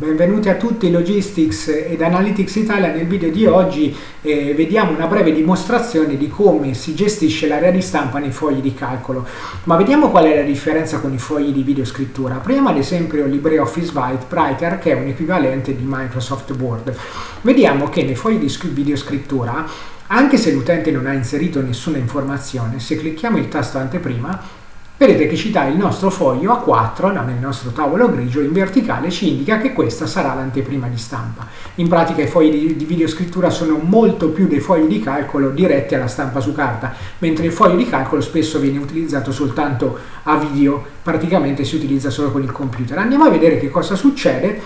Benvenuti a tutti Logistics ed Analytics Italia. Nel video di oggi eh, vediamo una breve dimostrazione di come si gestisce l'area di stampa nei fogli di calcolo. Ma vediamo qual è la differenza con i fogli di videoscrittura. Prima ad esempio LibreOffice Writer che è un equivalente di Microsoft Word. Vediamo che nei fogli di videoscrittura anche se l'utente non ha inserito nessuna informazione, se clicchiamo il tasto anteprima vedete che ci dà il nostro foglio A4 nel nostro tavolo grigio in verticale ci indica che questa sarà l'anteprima di stampa. In pratica i fogli di, videoscrittura sono molto più dei fogli di calcolo diretti alla stampa su carta, mentre il foglio di calcolo spesso viene utilizzato soltanto a video, praticamente si utilizza solo con il computer. Andiamo a vedere che cosa succede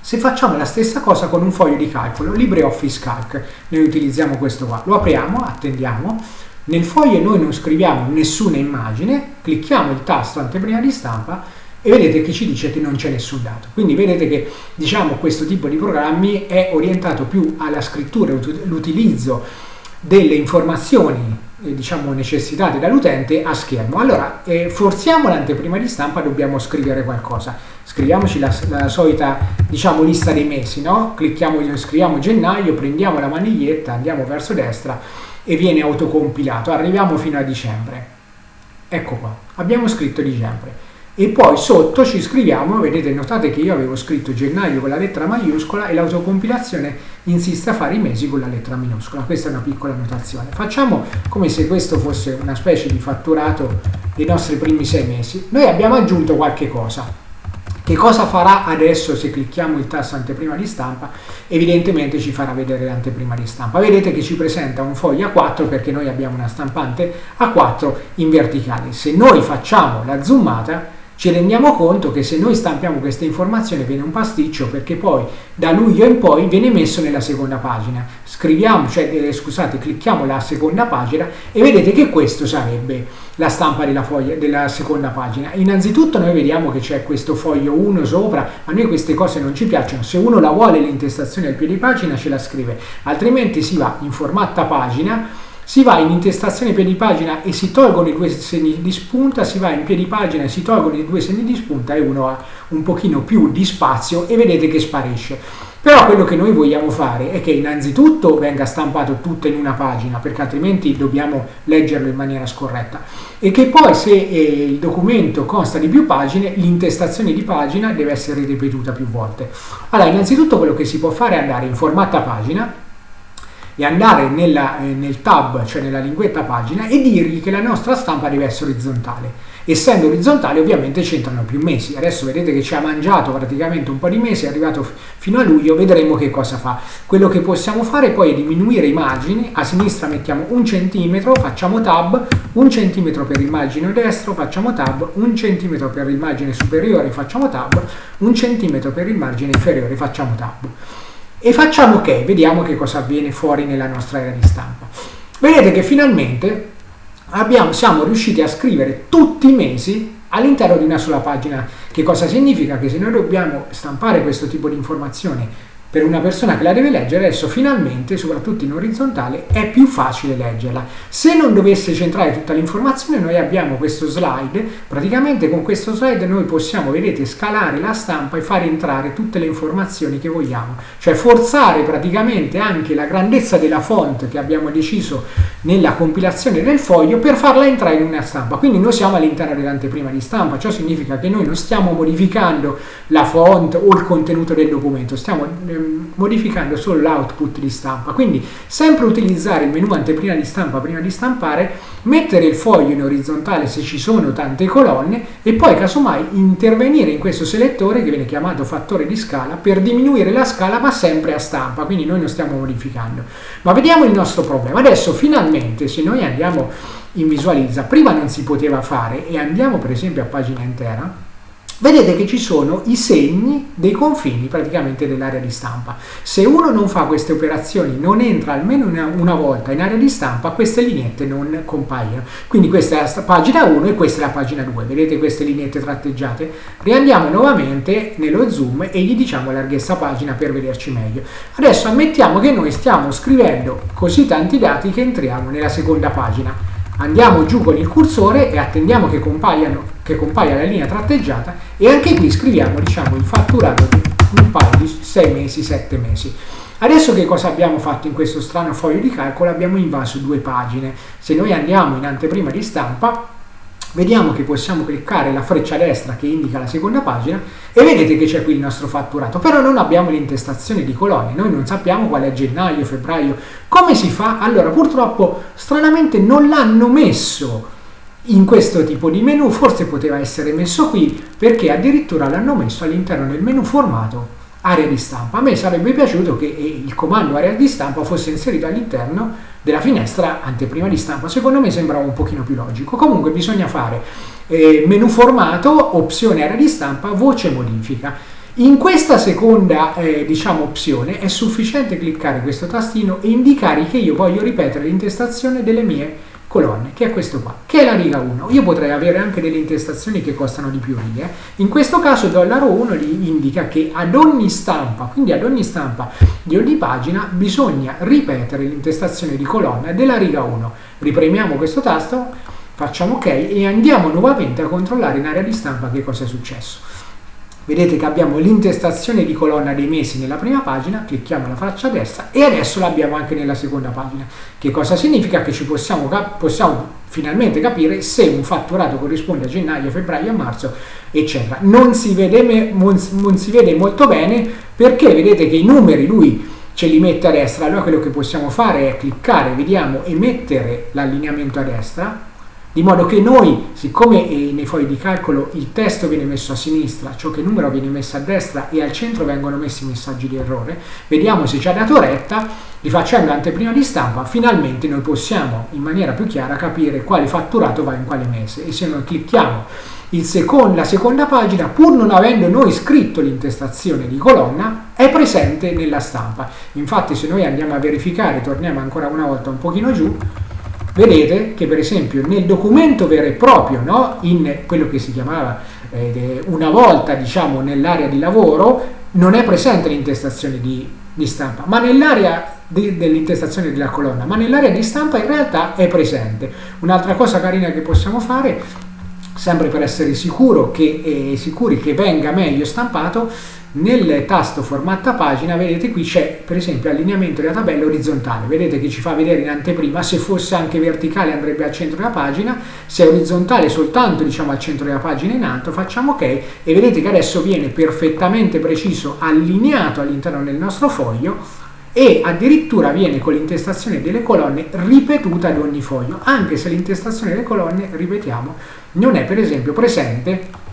se facciamo la stessa cosa con un foglio di calcolo, LibreOffice Calc, noi utilizziamo questo qua, lo apriamo, attendiamo, nel foglio noi non scriviamo nessuna immagine, clicchiamo il tasto anteprima di stampa e vedete che ci dice che non c'è nessun dato. Quindi vedete che diciamo, questo tipo di programmi è orientato più alla scrittura, l'utilizzo delle informazioni eh, diciamo, necessitate dall'utente a schermo. Allora, eh, forziamo l'anteprima di stampa, dobbiamo scrivere qualcosa. Scriviamoci la, la solita diciamo, lista dei mesi, no? Clicchiamo, scriviamo gennaio, prendiamo la maniglietta, andiamo verso destra e viene autocompilato. Arriviamo fino a dicembre. Ecco qua, abbiamo scritto dicembre. E poi sotto ci scriviamo, vedete, notate che io avevo scritto gennaio con la lettera maiuscola e l'autocompilazione insiste a fare i mesi con la lettera minuscola. Questa è una piccola notazione. Facciamo come se questo fosse una specie di fatturato dei nostri primi sei mesi. Noi abbiamo aggiunto qualche cosa che cosa farà adesso se clicchiamo il tasto anteprima di stampa? Evidentemente ci farà vedere l'anteprima di stampa. Vedete che ci presenta un foglio A4 perché noi abbiamo una stampante A4 in verticale. Se noi facciamo la zoomata ci rendiamo conto che se noi stampiamo questa informazione viene un pasticcio perché poi da luglio in poi viene messo nella seconda pagina. Scriviamo, cioè eh, scusate, clicchiamo la seconda pagina e vedete che questo sarebbe la stampa della, foglia, della seconda pagina. Innanzitutto noi vediamo che c'è questo foglio 1 sopra, a noi queste cose non ci piacciono, se uno la vuole l'intestazione al piedi pagina ce la scrive, altrimenti si va in formatta pagina si va in intestazione piedi pagina e si tolgono i due segni di spunta, si va in piedi pagina e si tolgono i due segni di spunta e uno ha un pochino più di spazio e vedete che sparisce. Però quello che noi vogliamo fare è che innanzitutto venga stampato tutto in una pagina, perché altrimenti dobbiamo leggerlo in maniera scorretta, e che poi se eh, il documento consta di più pagine, l'intestazione di pagina deve essere ripetuta più volte. Allora, innanzitutto quello che si può fare è andare in formatta pagina, e andare nella, eh, nel tab, cioè nella linguetta pagina, e dirgli che la nostra stampa deve essere orizzontale. Essendo orizzontale ovviamente c'entrano più mesi. Adesso vedete che ci ha mangiato praticamente un po' di mesi, è arrivato fino a luglio, vedremo che cosa fa. Quello che possiamo fare poi è diminuire i margini, a sinistra mettiamo un centimetro, facciamo tab, un centimetro per il margine destro, facciamo tab, un centimetro per il margine superiore, facciamo tab, un centimetro per il margine inferiore, facciamo tab e facciamo ok, vediamo che cosa avviene fuori nella nostra area di stampa. Vedete che finalmente abbiamo, siamo riusciti a scrivere tutti i mesi all'interno di una sola pagina. Che cosa significa? Che se noi dobbiamo stampare questo tipo di informazioni per una persona che la deve leggere, adesso finalmente, soprattutto in orizzontale, è più facile leggerla. Se non dovesse centrare tutta l'informazione, noi abbiamo questo slide, praticamente con questo slide noi possiamo, vedete, scalare la stampa e fare entrare tutte le informazioni che vogliamo, cioè forzare praticamente anche la grandezza della font che abbiamo deciso nella compilazione del foglio per farla entrare in una stampa. Quindi noi siamo all'interno dell'anteprima di stampa, ciò significa che noi non stiamo modificando la font o il contenuto del documento, stiamo eh, Ehm, modificando solo l'output di stampa. Quindi sempre utilizzare il menu anteprima di stampa prima di stampare, mettere il foglio in orizzontale se ci sono tante colonne e poi casomai intervenire in questo selettore che viene chiamato fattore di scala per diminuire la scala ma sempre a stampa, quindi noi non stiamo modificando. Ma vediamo il nostro problema. Adesso finalmente se noi andiamo in visualizza, prima non si poteva fare e andiamo per esempio a pagina intera, vedete che ci sono i segni dei confini praticamente dell'area di stampa. Se uno non fa queste operazioni, non entra almeno una, una, volta in area di stampa, queste lineette non compaiono. Quindi questa è la pagina 1 e questa è la pagina 2. Vedete queste lineette tratteggiate? Riandiamo nuovamente nello zoom e gli diciamo larghezza pagina per vederci meglio. Adesso ammettiamo che noi stiamo scrivendo così tanti dati che entriamo nella seconda pagina andiamo giù con il cursore e attendiamo che, che compaia la linea tratteggiata e anche qui scriviamo diciamo, il fatturato di un paio di 6 mesi, 7 mesi. Adesso che cosa abbiamo fatto in questo strano foglio di calcolo? Abbiamo invaso due pagine. Se noi andiamo in anteprima di stampa, vediamo che possiamo cliccare la freccia destra che indica la seconda pagina e vedete che c'è qui il nostro fatturato, però non abbiamo l'intestazione di colonne, noi non sappiamo quale è gennaio, febbraio, come si fa? Allora purtroppo stranamente non l'hanno messo in questo tipo di menu, forse poteva essere messo qui perché addirittura l'hanno messo all'interno del menu formato area di stampa. A me sarebbe piaciuto che il comando area di stampa fosse inserito all'interno della finestra anteprima di stampa. Secondo me sembrava un pochino più logico. Comunque bisogna fare eh, menu formato, opzione area di stampa, voce modifica. In questa seconda eh, diciamo, opzione è sufficiente cliccare questo tastino e indicare che io voglio ripetere l'intestazione delle mie colonne, che è questo qua, che è la riga 1. Io potrei avere anche delle intestazioni che costano di più righe. In questo caso dollaro 1 indica che ad ogni stampa, quindi ad ogni stampa di ogni pagina, bisogna ripetere l'intestazione di colonna della riga 1. Ripremiamo questo tasto, facciamo ok e andiamo nuovamente a controllare in area di stampa che cosa è successo. Vedete che abbiamo l'intestazione di colonna dei mesi nella prima pagina, clicchiamo la faccia destra e adesso l'abbiamo anche nella seconda pagina. Che cosa significa? Che ci possiamo, possiamo finalmente capire se un fatturato corrisponde a gennaio, febbraio, marzo, eccetera. Non si vede, non si vede molto bene perché vedete che i numeri lui ce li mette a destra, allora quello che possiamo fare è cliccare, vediamo, e mettere l'allineamento a destra, di modo che noi, siccome eh, nei fogli di calcolo il testo viene messo a sinistra, ciò che numero viene messo a destra e al centro vengono messi i messaggi di errore, vediamo se ci ha dato retta, rifacendo l'anteprima di stampa, finalmente noi possiamo in maniera più chiara capire quale fatturato va in quale mese e se noi clicchiamo secondo, la seconda pagina, pur non avendo noi scritto l'intestazione di colonna, è presente nella stampa. Infatti se noi andiamo a verificare, torniamo ancora una volta un pochino giù, vedete che per esempio nel documento vero e proprio, no? in quello che si chiamava eh, una volta diciamo nell'area di lavoro, non è presente l'intestazione di, di stampa, ma nell'area dell'intestazione della colonna, ma nell'area di stampa in realtà è presente. Un'altra cosa carina che possiamo fare, sempre per essere sicuro che, eh, sicuri che venga meglio stampato, nel tasto formatta pagina vedete qui c'è per esempio allineamento della tabella orizzontale. Vedete che ci fa vedere in anteprima se fosse anche verticale andrebbe al centro della pagina se è orizzontale soltanto diciamo al centro della pagina in alto facciamo ok e vedete che adesso viene perfettamente preciso allineato all'interno del nostro foglio e addirittura viene con l'intestazione delle colonne ripetuta ad ogni foglio anche se l'intestazione delle colonne ripetiamo non è per esempio presente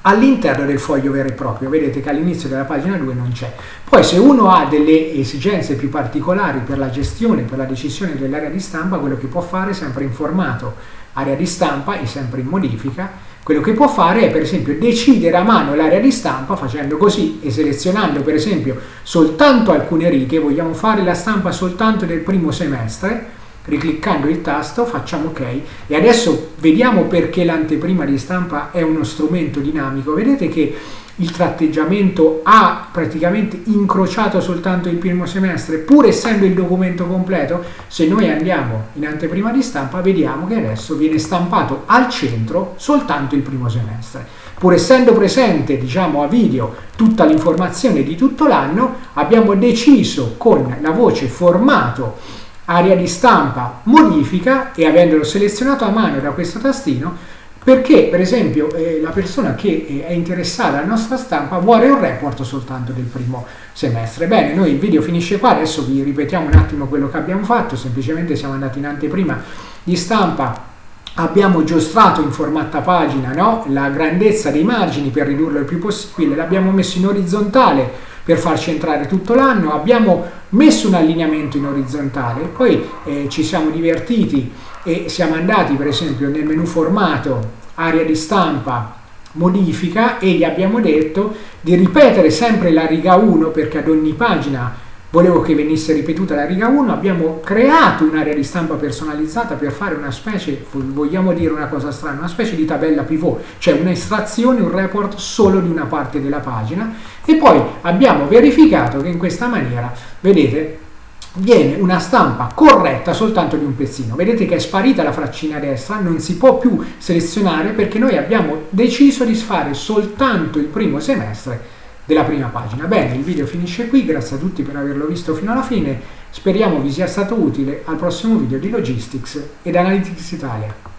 all'interno del foglio vero e proprio. Vedete che all'inizio della pagina 2 non c'è. Poi se uno ha delle esigenze più particolari per la gestione, per la decisione dell'area di stampa, quello che può fare sempre in formato area di stampa e sempre in modifica, quello che può fare è per esempio decidere a mano l'area di stampa facendo così e selezionando per esempio soltanto alcune righe, vogliamo fare la stampa soltanto del primo semestre, ricliccando il tasto facciamo ok. E adesso vediamo perché l'anteprima di stampa è uno strumento dinamico. Vedete che il tratteggiamento ha praticamente incrociato soltanto il primo semestre pur essendo il documento completo se noi andiamo in anteprima di stampa vediamo che adesso viene stampato al centro soltanto il primo semestre. Pur essendo presente diciamo a video tutta l'informazione di tutto l'anno abbiamo deciso con la voce formato area di stampa, modifica e avendolo selezionato a mano da questo tastino perché per esempio eh, la persona che eh, è interessata alla nostra stampa vuole un report soltanto del primo semestre. Bene, noi il video finisce qua, adesso vi ripetiamo un attimo quello che abbiamo fatto, semplicemente siamo andati in anteprima di stampa abbiamo giostrato in formatta pagina no? la grandezza dei margini per ridurlo il più possibile, l'abbiamo messo in orizzontale per farci entrare tutto l'anno, abbiamo messo un allineamento in orizzontale, poi eh, ci siamo divertiti e siamo andati per esempio nel menu formato, area di stampa, modifica e gli abbiamo detto di ripetere sempre la riga 1 perché ad ogni pagina volevo che venisse ripetuta la riga 1, abbiamo creato un'area di stampa personalizzata per fare una specie, vogliamo dire una cosa strana, una specie di tabella pivot, cioè un'estrazione, un report solo di una parte della pagina. E poi abbiamo verificato che in questa maniera, vedete, viene una stampa corretta soltanto di un pezzino. Vedete che è sparita la fraccina destra, non si può più selezionare perché noi abbiamo deciso di fare soltanto il primo semestre della prima pagina. Bene, il video finisce qui, grazie a tutti per averlo visto fino alla fine, speriamo vi sia stato utile al prossimo video di Logistics ed Analytics Italia.